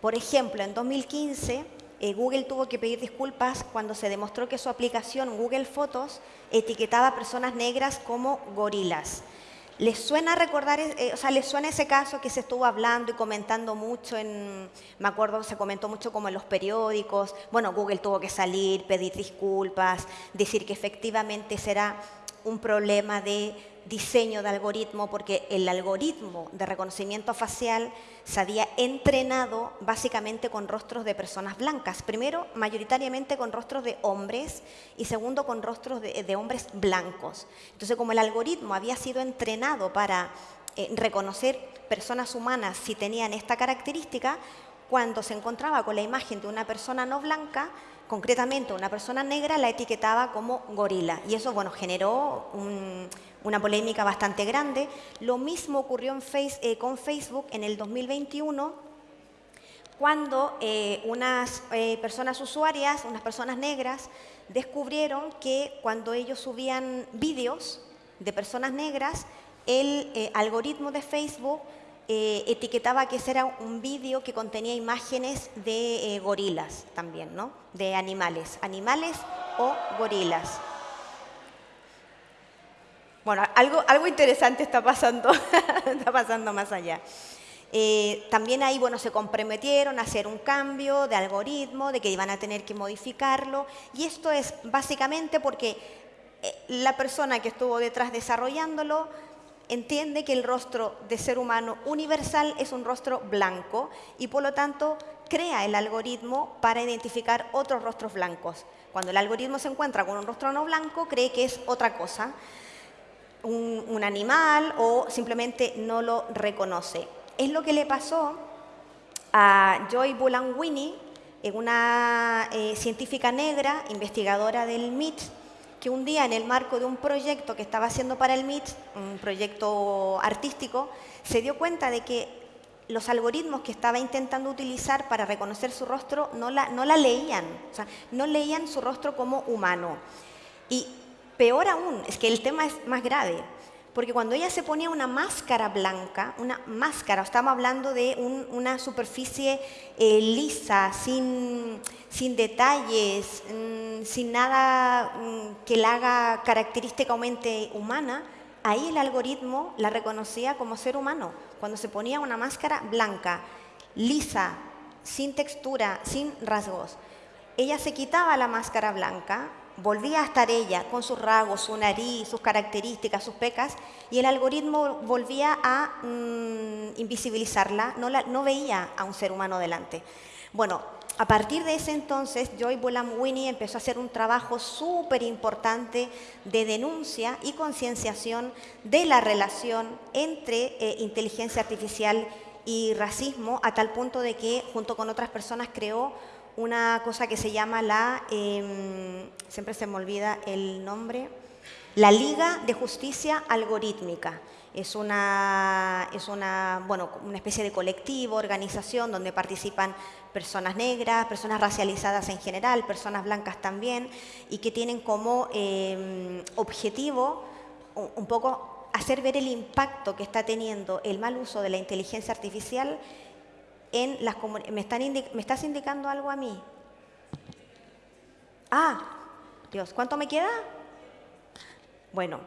Por ejemplo, en 2015 eh, Google tuvo que pedir disculpas cuando se demostró que su aplicación Google Fotos etiquetaba a personas negras como gorilas. ¿Les suena recordar, eh, o sea, les suena ese caso que se estuvo hablando y comentando mucho en, me acuerdo, se comentó mucho como en los periódicos, bueno, Google tuvo que salir, pedir disculpas, decir que efectivamente será un problema de diseño de algoritmo, porque el algoritmo de reconocimiento facial se había entrenado básicamente con rostros de personas blancas. Primero, mayoritariamente con rostros de hombres y segundo, con rostros de, hombres blancos. Entonces, como el algoritmo había sido entrenado para eh, reconocer personas humanas si tenían esta característica, cuando se encontraba con la imagen de una persona no blanca, concretamente una persona negra, la etiquetaba como gorila. Y eso, bueno, generó una polémica bastante grande. Lo mismo ocurrió eh, con Facebook en el 2021, cuando eh, unas eh, personas usuarias, unas personas negras, descubrieron que cuando ellos subían vídeos de personas negras, el algoritmo de Facebook eh, etiquetaba que ese era un vídeo que contenía imágenes de eh, gorilas también, ¿no? De animales, animales o gorilas. Bueno, algo, algo interesante está pasando, está pasando más allá. Eh, también ahí, bueno, se comprometieron a hacer un cambio de algoritmo, de que iban a tener que modificarlo. Y esto es básicamente porque la persona que estuvo detrás desarrollándolo entiende que el rostro de ser humano universal es un rostro blanco y por lo tanto crea el algoritmo para identificar otros rostros blancos. Cuando el algoritmo se encuentra con un rostro no blanco, cree que es otra cosa, un, animal o simplemente no lo reconoce. Es lo que le pasó a Joy Bulanwini, una eh, científica negra, investigadora del MIT, que un día en el marco de un proyecto que estaba haciendo para el MIT, un proyecto artístico, se dio cuenta de que los algoritmos que estaba intentando utilizar para reconocer su rostro no la, no la leían, o sea, no leían su rostro como humano. Y peor aún, es que el tema es más grave, porque cuando ella se ponía una máscara blanca, una máscara, estamos hablando de una superficie eh, lisa, sin, sin detalles, mm, sin nada mm, que la haga característicamente humana, ahí el algoritmo la reconocía como ser humano. Cuando se ponía una máscara blanca, lisa, sin textura, sin rasgos. Ella se quitaba la máscara blanca, volvía a estar ella con sus rasgos, su nariz, sus características, sus pecas, y el algoritmo volvía a mm, invisibilizarla, no, veía a un ser humano delante. Bueno, a partir de ese entonces, Joy Bulamwini empezó a hacer un trabajo súper importante de denuncia y concienciación de la relación entre eh, inteligencia artificial y racismo, a tal punto de que, junto con otras personas, creó una cosa que se llama la, em, siempre se me olvida el nombre, la Liga de Justicia Algorítmica. Es una, es una, bueno, una especie de colectivo, organización donde participan personas negras, personas racializadas en general, personas blancas también, y que tienen como em, objetivo un poco hacer ver el impacto que está teniendo el mal uso de la inteligencia artificial en las ¿Me, ¿Me estás indicando algo a mí? Ah, Dios, ¿cuánto me queda? Bueno,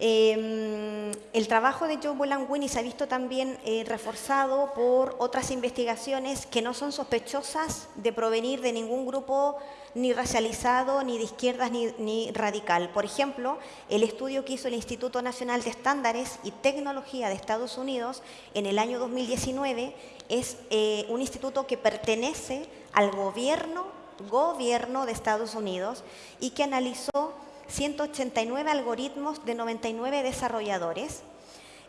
em, el trabajo de Joe Bolanguini se ha visto también eh, reforzado por otras investigaciones que no son sospechosas de provenir de ningún grupo ni racializado, ni de izquierdas, ni, radical. Por ejemplo, el estudio que hizo el Instituto Nacional de Estándares y Tecnología de Estados Unidos en el año 2019 es eh, un instituto que pertenece al gobierno, gobierno de Estados Unidos y que analizó 189 algoritmos de 99 desarrolladores.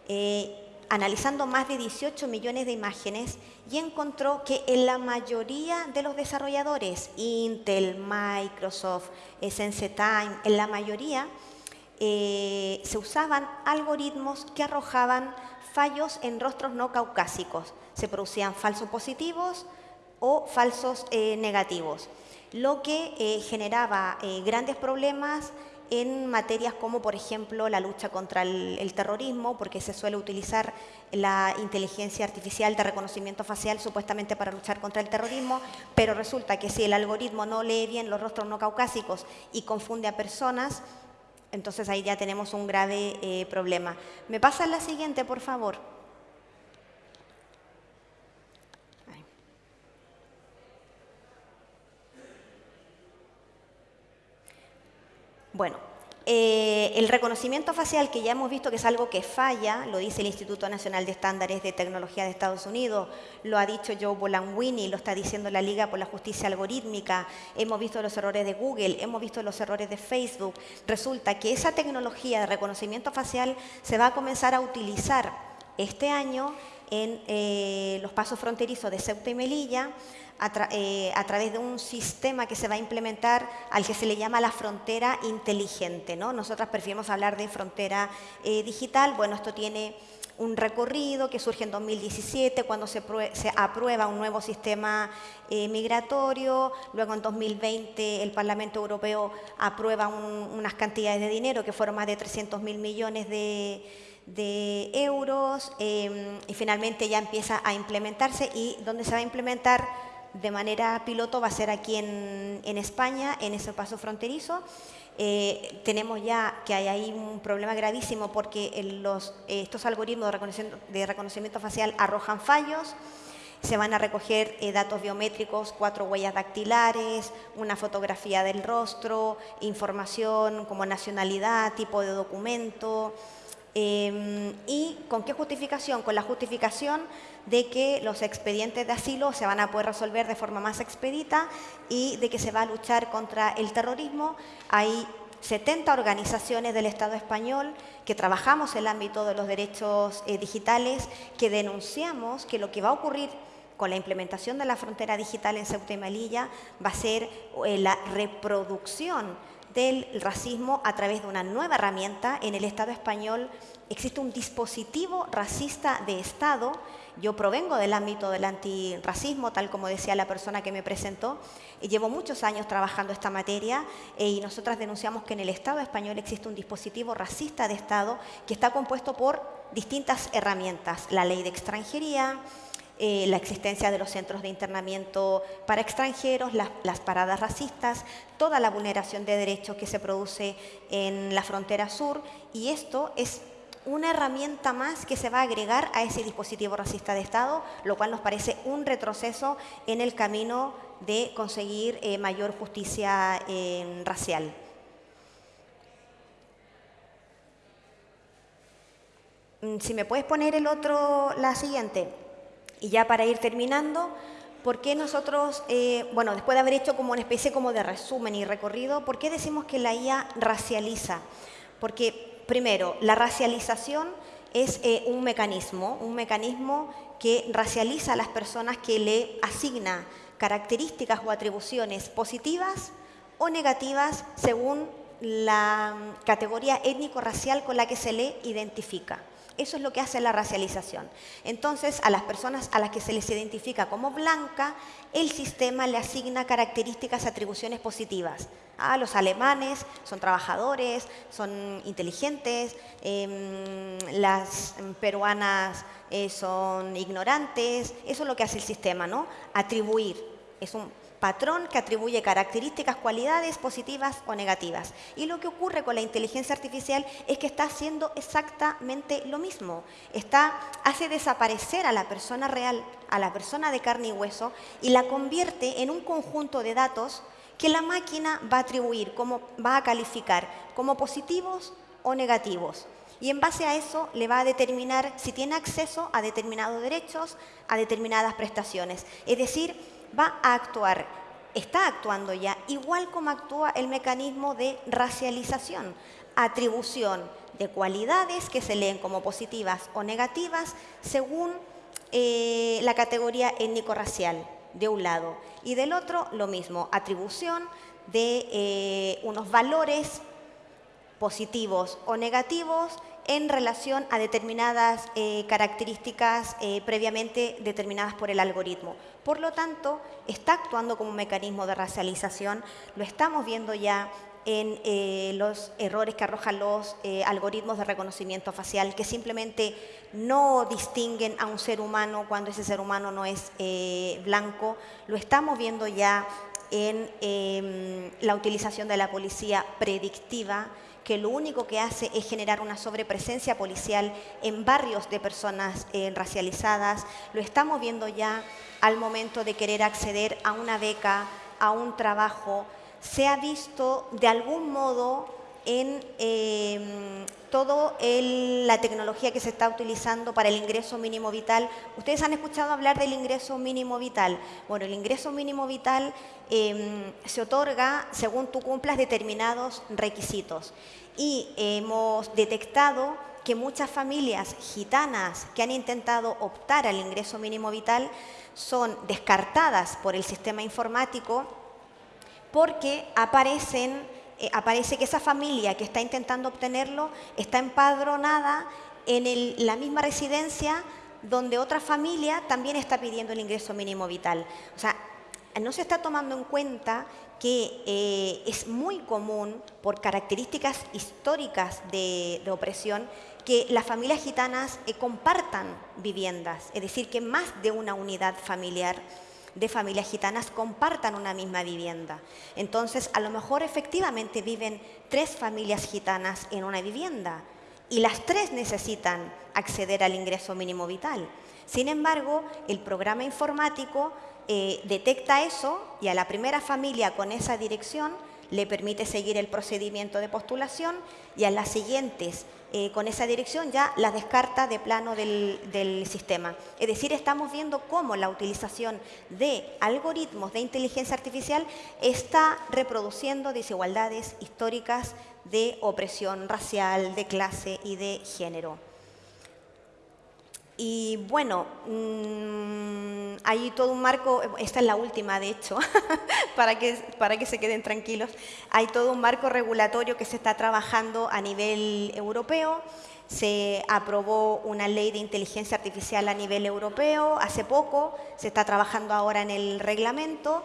Eh, analizando más de 18 millones de imágenes y encontró que en la mayoría de los desarrolladores, Intel, Microsoft, SenseTime, en la mayoría eh, se usaban algoritmos que arrojaban fallos en rostros no caucásicos. Se producían falsos positivos, o falsos eh, negativos, lo que eh, generaba eh, grandes problemas en materias como, por ejemplo, la lucha contra el, terrorismo, porque se suele utilizar la inteligencia artificial de reconocimiento facial supuestamente para luchar contra el terrorismo, pero resulta que si el algoritmo no lee bien los rostros no caucásicos y confunde a personas, entonces ahí ya tenemos un grave problema. ¿Me pasa la siguiente, por favor? Bueno, eh, el reconocimiento facial, que ya hemos visto que es algo que falla, lo dice el Instituto Nacional de Estándares de Tecnología de Estados Unidos, lo ha dicho Joe Bolanwini, lo está diciendo la Liga por la Justicia Algorítmica, hemos visto los errores de Google, hemos visto los errores de Facebook. Resulta que esa tecnología de reconocimiento facial se va a comenzar a utilizar este año en eh, los pasos fronterizos de Ceuta y Melilla eh, a, través de un sistema que se va a implementar al que se le llama la frontera inteligente. ¿no? Nosotras preferimos hablar de frontera eh, digital. Bueno, esto tiene un recorrido que surge en 2017 cuando se, aprueba un nuevo sistema eh, migratorio, luego en 2020 el Parlamento Europeo aprueba unas cantidades de dinero que fueron más de 300 mil millones de, euros y finalmente ya empieza a implementarse y donde se va a implementar de manera piloto va a ser aquí en, España, en ese paso fronterizo. Eh, tenemos ya que hay ahí un problema gravísimo porque los, estos algoritmos de reconocimiento, de reconocimiento, facial arrojan fallos, se van a recoger eh, datos biométricos, cuatro huellas dactilares, una fotografía del rostro, información como nacionalidad, tipo de documento, Em, ¿Y con qué justificación? Con la justificación de que los expedientes de asilo se van a poder resolver de forma más expedita y de que se va a luchar contra el terrorismo. Hay 70 organizaciones del Estado español que trabajamos en el ámbito de los derechos eh, digitales, que denunciamos que lo que va a ocurrir con la implementación de la frontera digital en Ceuta y Melilla va a ser eh, la reproducción del racismo a través de una nueva herramienta. En el Estado español existe un dispositivo racista de Estado. Yo provengo del ámbito del antirracismo, tal como decía la persona que me presentó, llevo muchos años trabajando esta materia eh, y nosotras denunciamos que en el Estado español existe un dispositivo racista de Estado que está compuesto por distintas herramientas. La ley de extranjería, eh, la existencia de los centros de internamiento para extranjeros, las, paradas racistas, toda la vulneración de derechos que se produce en la frontera sur y esto es una herramienta más que se va a agregar a ese dispositivo racista de Estado, lo cual nos parece un retroceso en el camino de conseguir eh, mayor justicia eh, racial. Mm, si me puedes poner el otro, la siguiente. Y ya para ir terminando, ¿por qué nosotros, eh, bueno, después de haber hecho como una especie como de resumen y recorrido, ¿por qué decimos que la IA racializa? Porque, primero, la racialización es eh, un mecanismo, un mecanismo que racializa a las personas que le asigna características o atribuciones positivas o negativas según la mm, categoría étnico-racial con la que se le identifica. Eso es lo que hace la racialización. Entonces, a las personas a las que se les identifica como blanca, el sistema le asigna características, atribuciones positivas. A los alemanes son trabajadores, son inteligentes, em, las peruanas eh, son ignorantes. Eso es lo que hace el sistema, ¿no? Atribuir. Es un patrón que atribuye características, cualidades positivas o negativas. Y lo que ocurre con la inteligencia artificial es que está haciendo exactamente lo mismo. Está, hace desaparecer a la persona real, a la persona de carne y hueso, y la convierte en un conjunto de datos que la máquina va a atribuir, como, va a calificar como positivos o negativos. Y en base a eso le va a determinar si tiene acceso a determinados derechos, a determinadas prestaciones. Es decir, va a actuar, está actuando ya, igual como actúa el mecanismo de racialización, atribución de cualidades que se leen como positivas o negativas según eh, la categoría étnico-racial, de un lado. Y del otro, lo mismo, atribución de eh, unos valores positivos o negativos en relación a determinadas eh, características eh, previamente determinadas por el algoritmo. Por lo tanto, está actuando como un mecanismo de racialización, lo estamos viendo ya en eh, los errores que arrojan los algoritmos de reconocimiento facial, que simplemente no distinguen a un ser humano cuando ese ser humano no es blanco. Lo estamos viendo ya en em, la utilización de la policía predictiva, que lo único que hace es generar una sobrepresencia policial en barrios de personas eh, racializadas. Lo estamos viendo ya al momento de querer acceder a una beca, a un trabajo. Se ha visto de algún modo en eh, toda la tecnología que se está utilizando para el ingreso mínimo vital. ¿Ustedes han escuchado hablar del ingreso mínimo vital? Bueno, el ingreso mínimo vital em, se otorga según tú cumplas determinados requisitos. Y hemos detectado que muchas familias gitanas que han intentado optar al ingreso mínimo vital son descartadas por el sistema informático porque aparecen eh, aparece que esa familia que está intentando obtenerlo está empadronada en la misma residencia donde otra familia también está pidiendo el ingreso mínimo vital. O sea, no se está tomando en cuenta que eh, es muy común, por características históricas de, opresión, que las familias gitanas eh, compartan viviendas, es decir, que más de una unidad familiar de familias gitanas compartan una misma vivienda. Entonces, a lo mejor efectivamente viven tres familias gitanas en una vivienda y las tres necesitan acceder al ingreso mínimo vital. Sin embargo, el programa informático eh, detecta eso y a la primera familia con esa dirección le permite seguir el procedimiento de postulación y a las siguientes eh, con esa dirección ya las descarta de plano del, del, sistema. Es decir, estamos viendo cómo la utilización de algoritmos de inteligencia artificial está reproduciendo desigualdades históricas de opresión racial, de clase y de género. Y bueno, mm, hay todo un marco, esta es la última de hecho, para, que, para que se queden tranquilos, hay todo un marco regulatorio que se está trabajando a nivel europeo, se aprobó una ley de inteligencia artificial a nivel europeo hace poco, se está trabajando ahora en el reglamento.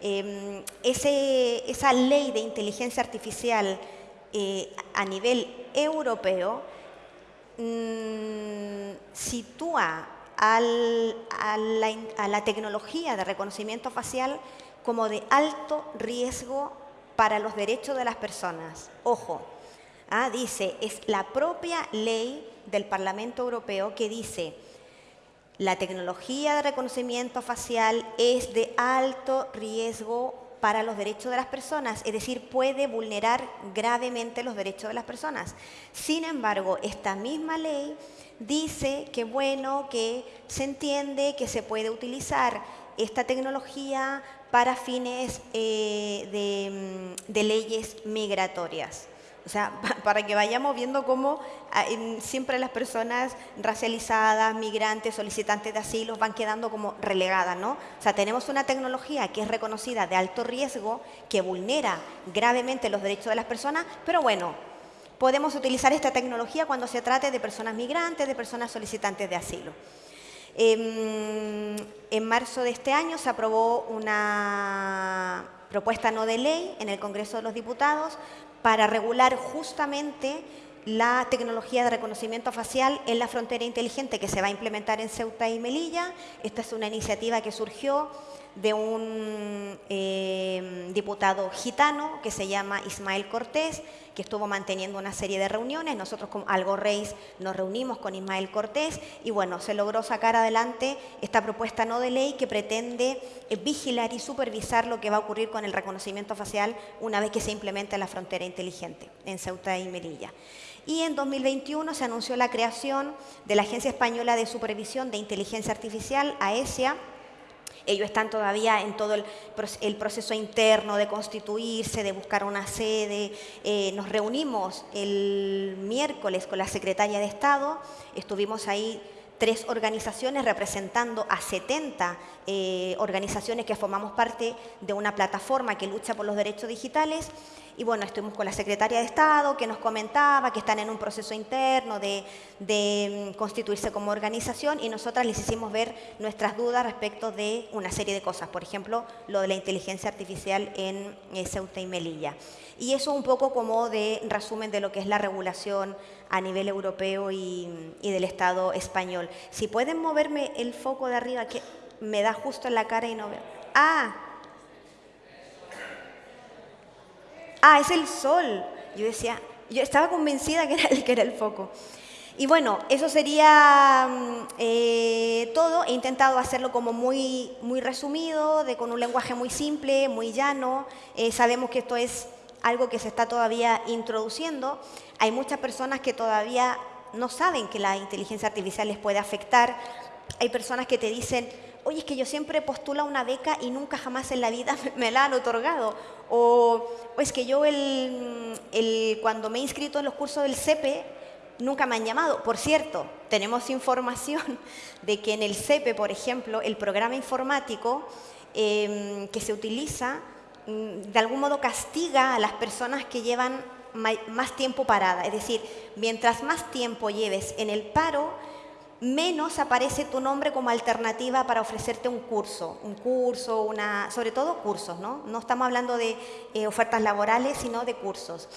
Em, esa ley de inteligencia artificial eh, a nivel europeo Mm, sitúa a, la, tecnología de reconocimiento facial como de alto riesgo para los derechos de las personas. Ojo, ah, dice, es la propia ley del Parlamento Europeo que dice, la tecnología de reconocimiento facial es de alto riesgo para los derechos de las personas, es decir, puede vulnerar gravemente los derechos de las personas. Sin embargo, esta misma ley dice que bueno, que se entiende que se puede utilizar esta tecnología para fines eh, de leyes migratorias. O sea, para que vayamos viendo cómo ah, siempre las personas racializadas, migrantes, solicitantes de asilo van quedando como relegadas, ¿no? O sea, tenemos una tecnología que es reconocida de alto riesgo, que vulnera gravemente los derechos de las personas, pero bueno, podemos utilizar esta tecnología cuando se trate de personas migrantes, de personas solicitantes de asilo. Em, en marzo de este año se aprobó una propuesta no de ley en el Congreso de los Diputados para regular justamente la tecnología de reconocimiento facial en la frontera inteligente que se va a implementar en Ceuta y Melilla. Esta es una iniciativa que surgió de un eh, diputado gitano que se llama Ismael Cortés, que estuvo manteniendo una serie de reuniones. Nosotros como Algo Reis nos reunimos con Ismael Cortés y bueno, se logró sacar adelante esta propuesta no de ley que pretende eh, vigilar y supervisar lo que va a ocurrir con el reconocimiento facial una vez que se implemente la frontera inteligente en Ceuta y Melilla. Y en 2021 se anunció la creación de la Agencia Española de Supervisión de Inteligencia Artificial, AESIA, ellos están todavía en todo el, proceso interno de constituirse, de buscar una sede. Eh, nos reunimos el miércoles con la secretaria de Estado, estuvimos ahí tres organizaciones representando a 70 eh, organizaciones que formamos parte de una plataforma que lucha por los derechos digitales. Y bueno, estuvimos con la secretaria de Estado que nos comentaba que están en un proceso interno de, mm, constituirse como organización y nosotras les hicimos ver nuestras dudas respecto de una serie de cosas. Por ejemplo, lo de la inteligencia artificial en eh, Ceuta y Melilla. Y eso un poco como de resumen de lo que es la regulación a nivel europeo y, del Estado español. Si pueden moverme el foco de arriba, que me da justo en la cara y no veo. ¡Ah! ¡Ah, es el sol! Yo decía, yo estaba convencida que era que era el foco. Y bueno, eso sería mm, eh, todo. He intentado hacerlo como muy, muy resumido, de, con un lenguaje muy simple, muy llano. Eh, sabemos que esto es algo que se está todavía introduciendo. Hay muchas personas que todavía no saben que la inteligencia artificial les puede afectar. Hay personas que te dicen, oye, es que yo siempre postulo una beca y nunca jamás en la vida me la han otorgado. O, es que yo el, cuando me he inscrito en los cursos del CEPE, nunca me han llamado. Por cierto, tenemos información de que en el CEPE, por ejemplo, el programa informático em, que se utiliza de algún modo castiga a las personas que llevan más tiempo parada. Es decir, mientras más tiempo lleves en el paro, menos aparece tu nombre como alternativa para ofrecerte un curso, un curso, una, sobre todo cursos, ¿no? No estamos hablando de eh, ofertas laborales, sino de cursos.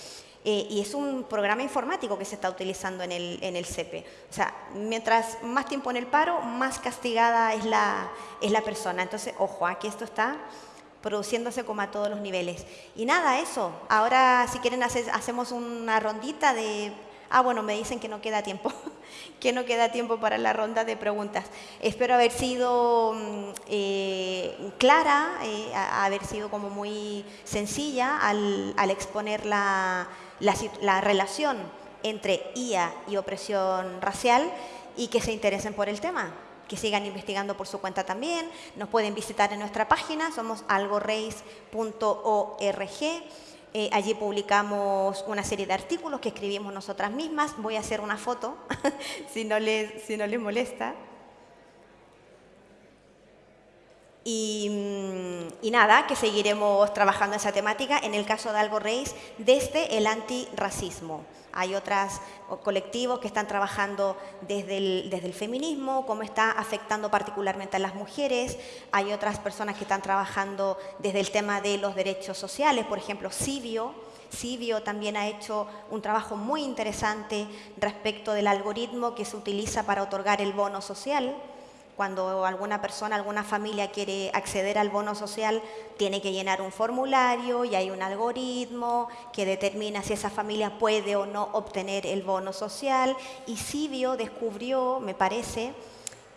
Eh, y es un programa informático que se está utilizando en el, en el CEPE. O sea, mientras más tiempo en el paro, más castigada es la, es la persona. Entonces, ojo, aquí esto está produciéndose como a todos los niveles. Y nada, eso. Ahora, si quieren, hacemos una rondita de... Ah, bueno, me dicen que no queda tiempo, que no queda tiempo para la ronda de preguntas. Espero haber sido mm, eh, clara, eh, haber sido como muy sencilla al, exponer la, la relación entre IA y opresión racial y que se interesen por el tema que sigan investigando por su cuenta también. Nos pueden visitar en nuestra página, somos algoreis.org. Eh, allí publicamos una serie de artículos que escribimos nosotras mismas. Voy a hacer una foto, si, no les, si no les molesta. Y, mm, y, nada, que seguiremos trabajando esa temática, en el caso de Algo Reis, desde el antirracismo. Hay otros colectivos que están trabajando desde el, feminismo, cómo está afectando particularmente a las mujeres. Hay otras personas que están trabajando desde el tema de los derechos sociales, por ejemplo, Civio. Civio también ha hecho un trabajo muy interesante respecto del algoritmo que se utiliza para otorgar el bono social cuando alguna persona, alguna familia quiere acceder al bono social, tiene que llenar un formulario y hay un algoritmo que determina si esa familia puede o no obtener el bono social. Y Sibio descubrió, me parece,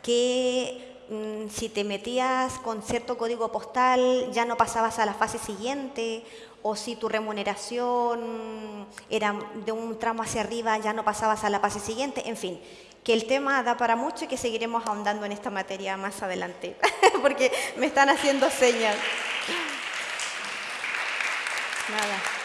que mm, si te metías con cierto código postal ya no pasabas a la fase siguiente o si tu remuneración era de un tramo hacia arriba ya no pasabas a la fase siguiente, en fin, que el tema da para mucho y que seguiremos ahondando en esta materia más adelante, porque me están haciendo señas. Nada.